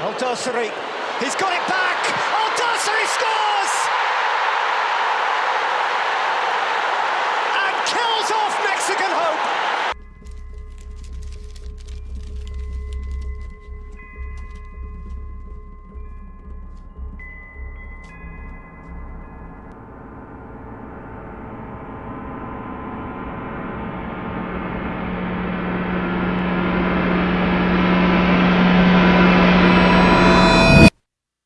El Dosari, he's got it back!